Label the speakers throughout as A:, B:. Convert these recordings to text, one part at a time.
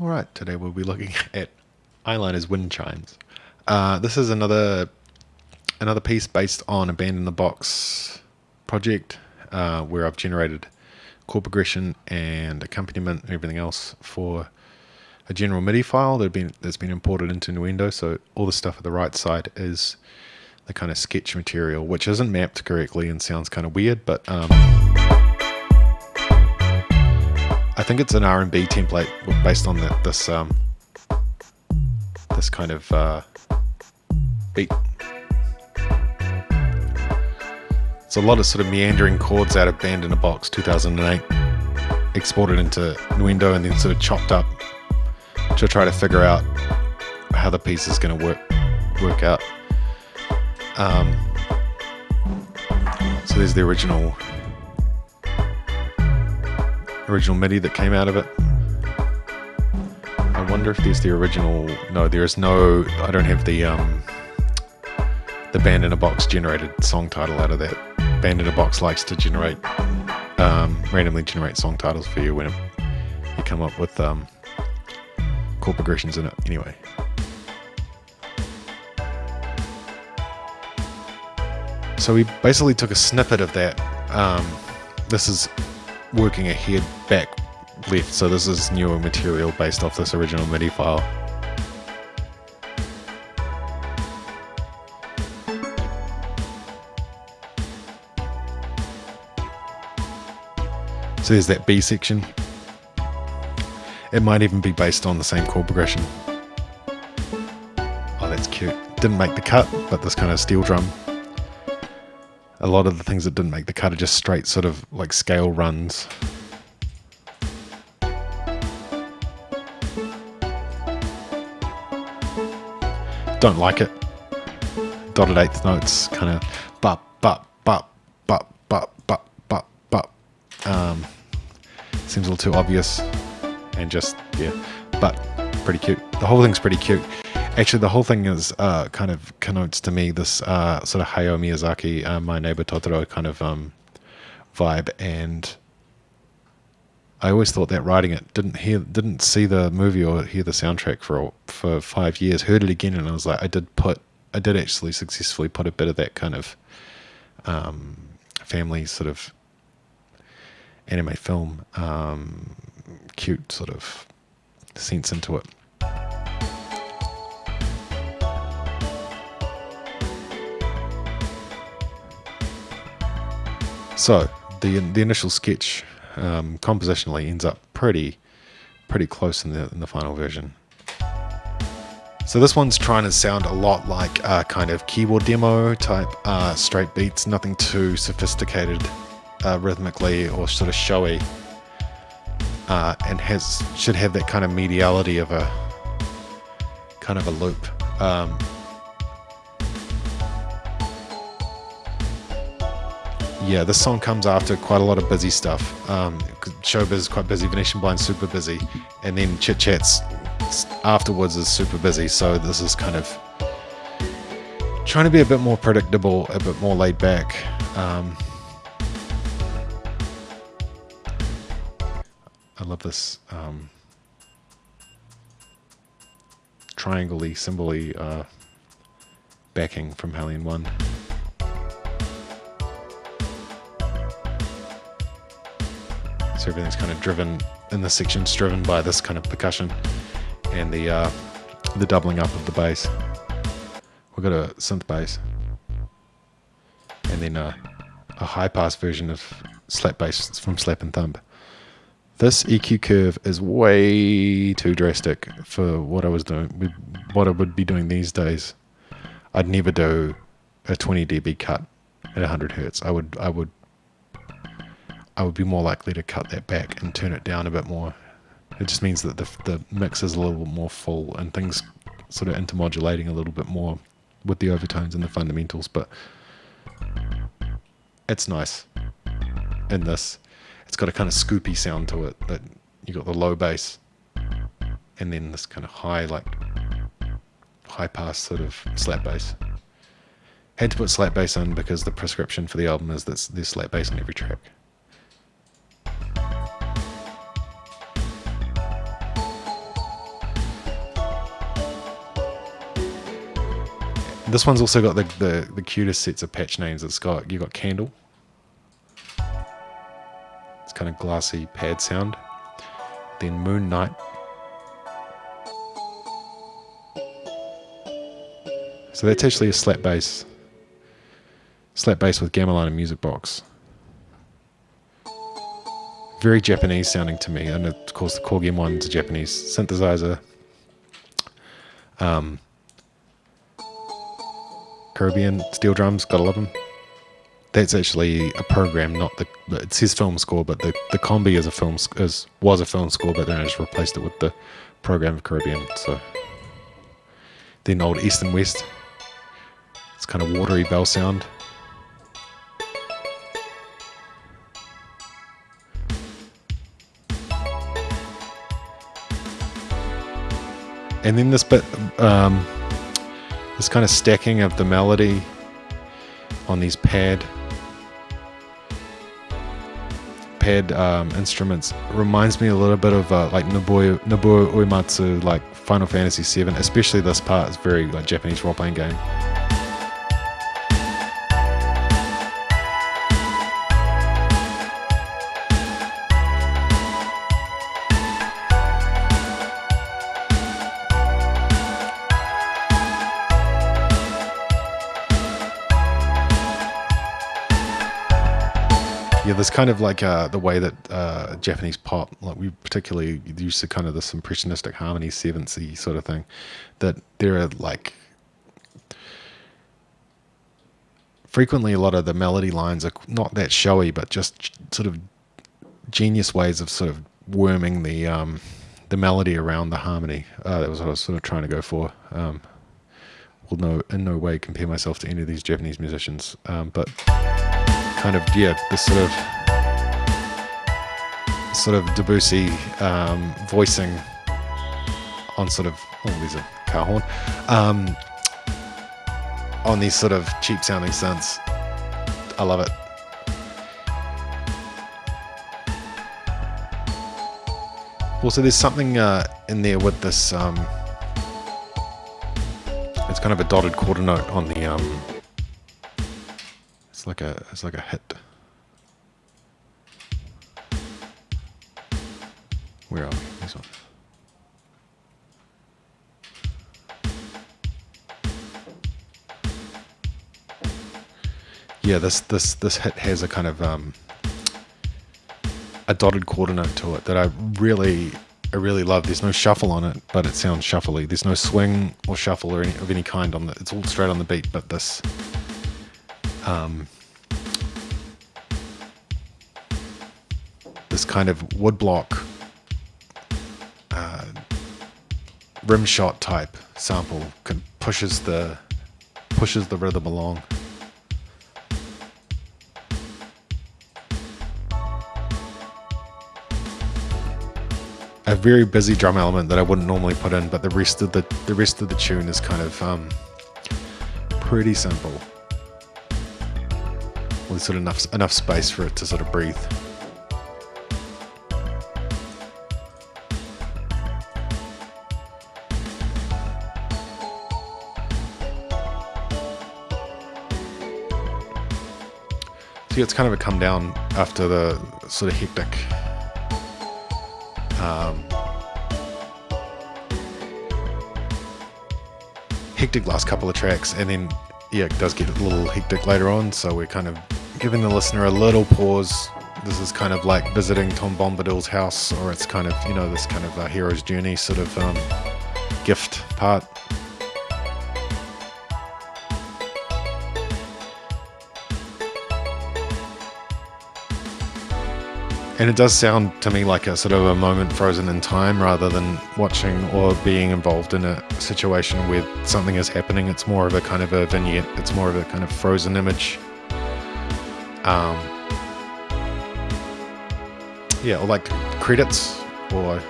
A: All right, today we'll be looking at Eyeliner's Wind Chimes. Uh, this is another another piece based on a band in the box project uh, where I've generated chord progression and accompaniment and everything else for a general MIDI file that been, that's been imported into Nuendo. So all the stuff at the right side is the kind of sketch material, which isn't mapped correctly and sounds kind of weird, but um, I think it's an R&B template based on the, this um, this kind of uh, beat. It's a lot of sort of meandering chords out of Band in a Box 2008, exported into Nuendo and then sort of chopped up to try to figure out how the piece is going to work work out. Um, so there's the original original MIDI that came out of it. I wonder if there's the original. No, there is no. I don't have the um, the band in a box generated song title out of that. Band in a box likes to generate um, randomly generate song titles for you when you come up with um, chord progressions in it. Anyway. So we basically took a snippet of that. Um, this is working ahead back left. So this is newer material based off this original MIDI file. So there's that B section. It might even be based on the same chord progression. Oh that's cute. Didn't make the cut but this kind of steel drum a lot of the things that didn't make the cut are just straight sort of like scale runs. Don't like it. Dotted eighth notes, kind of bop, bop, bop, bop, bop, bop, bop, bop. Um, seems a little too obvious and just, yeah, but pretty cute. The whole thing's pretty cute. Actually, the whole thing is uh, kind of connotes to me this uh, sort of Hayao Miyazaki, uh, My Neighbor Totoro kind of um, vibe, and I always thought that writing it didn't hear, didn't see the movie or hear the soundtrack for for five years. Heard it again, and I was like, I did put, I did actually successfully put a bit of that kind of um, family sort of anime film, um, cute sort of sense into it. So the the initial sketch um, compositionally ends up pretty pretty close in the in the final version. So this one's trying to sound a lot like a kind of keyboard demo type uh, straight beats, nothing too sophisticated uh, rhythmically or sort of showy, uh, and has should have that kind of mediality of a kind of a loop. Um, yeah, this song comes after quite a lot of busy stuff. Um, Showbiz is quite busy, Venetian Blind super busy, and then Chit Chats afterwards is super busy. So this is kind of trying to be a bit more predictable, a bit more laid back. Um, I love this um, triangle-y, cymbal-y uh, backing from Hellion 1. So everything's kind of driven in the section's driven by this kind of percussion and the uh, the doubling up of the bass. We've got a synth bass and then a, a high pass version of slap bass from Slap and Thump. This EQ curve is way too drastic for what I was doing, what I would be doing these days. I'd never do a 20 dB cut at 100 hertz. I would I would I would be more likely to cut that back and turn it down a bit more. It just means that the, the mix is a little more full and things sort of intermodulating a little bit more with the overtones and the fundamentals, but it's nice in this. It's got a kind of scoopy sound to it that you got the low bass and then this kind of high, like high pass sort of slap bass. Had to put slap bass in because the prescription for the album is that there's slap bass on every track. This one's also got the, the, the cutest sets of patch names. It's got You've got Candle. It's kind of glassy pad sound. Then Moon Night. So that's actually a slap bass. Slap bass with gamelan and music box. Very Japanese sounding to me, and of course the Korg M1 is a Japanese synthesizer. Um, Caribbean steel drums, gotta love them. That's actually a program, not the. It says film score, but the the combi is a film is was a film score, but then I just replaced it with the program of Caribbean. So then old East and West. It's kind of watery bell sound. And then this bit, um, this kind of stacking of the melody on these pad pad um, instruments reminds me a little bit of uh, like Nobuo, Nobuo Uematsu, like Final Fantasy VII, especially this part. It's very like Japanese role playing game. There's kind of like uh, the way that uh, Japanese pop, like we particularly use the kind of this impressionistic harmony, seventhsy sort of thing, that there are like frequently a lot of the melody lines are not that showy, but just sort of genius ways of sort of worming the um, the melody around the harmony. Uh, that was what I was sort of trying to go for. Um, will no in no way compare myself to any of these Japanese musicians, um, but kind of yeah, this sort of sort of Debussy um, voicing on sort of oh, these are car horn um, on these sort of cheap sounding synths. I love it. Also, there's something uh, in there with this. Um, it's kind of a dotted quarter note on the um, like a it's like a hit. Where are we? This one. Yeah, this this this hit has a kind of um, a dotted quarter note to it that I really I really love. There's no shuffle on it, but it sounds shuffly. There's no swing or shuffle or any, of any kind on the. It's all straight on the beat, but this um, this kind of woodblock uh, rim shot type sample can, pushes the pushes the rhythm along. A very busy drum element that I wouldn't normally put in, but the rest of the the rest of the tune is kind of um, pretty simple. With sort of enough enough space for it to sort of breathe. It's kind of a come down after the sort of hectic um, hectic last couple of tracks. And then yeah it does get a little hectic later on. So we're kind of giving the listener a little pause. This is kind of like visiting Tom Bombadil's house or it's kind of you know this kind of a hero's journey sort of um, gift part And it does sound to me like a sort of a moment frozen in time rather than watching or being involved in a situation where something is happening. It's more of a kind of a vignette, it's more of a kind of frozen image. Um, yeah, or like credits or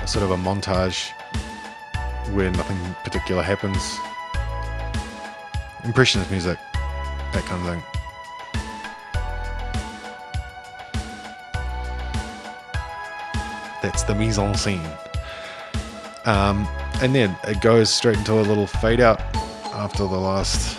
A: a sort of a montage where nothing particular happens. Impressionist music, that kind of thing. The mise en scene. Um, and then it goes straight into a little fade out after the last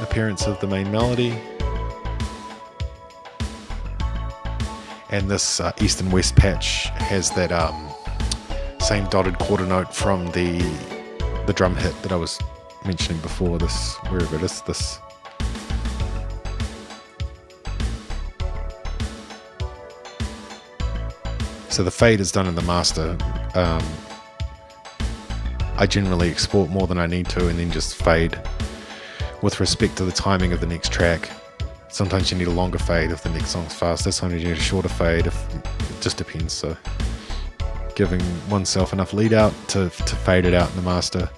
A: appearance of the main melody. And this uh, east and west patch has that um, same dotted quarter note from the the drum hit that I was mentioning before. This wherever it is, this. So the fade is done in the master. Um, I generally export more than I need to and then just fade with respect to the timing of the next track. Sometimes you need a longer fade if the next song's faster, sometimes you need a shorter fade, if, it just depends. So giving oneself enough lead out to, to fade it out in the master.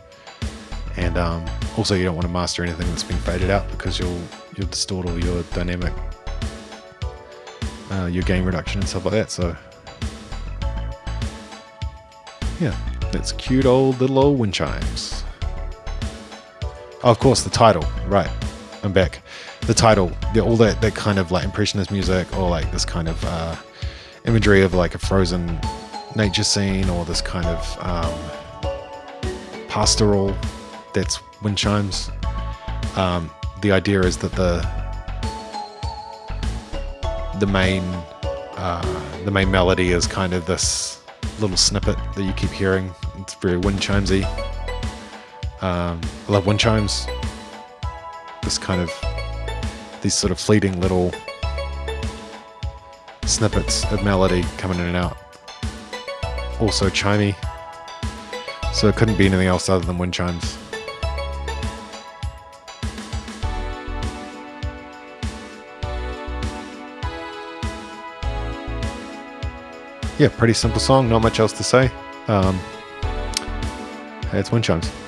A: And um, also you don't want to master anything that's been faded out because you'll, you'll distort all your dynamic, uh, your gain reduction and stuff like that. So yeah. It's cute old little old wind chimes. Oh, of course, the title. Right. I'm back. The title, the, all that, that kind of like impressionist music or like this kind of uh, imagery of like a frozen nature scene or this kind of um, pastoral that's wind chimes. Um, the idea is that the the main uh, the main melody is kind of this little snippet that you keep hearing. It's very wind chimesy. Um, I love wind chimes. This kind of these sort of fleeting little snippets of melody coming in and out. Also chimey. So it couldn't be anything else other than wind chimes. Yeah, pretty simple song. Not much else to say. Um, it's wind chimes.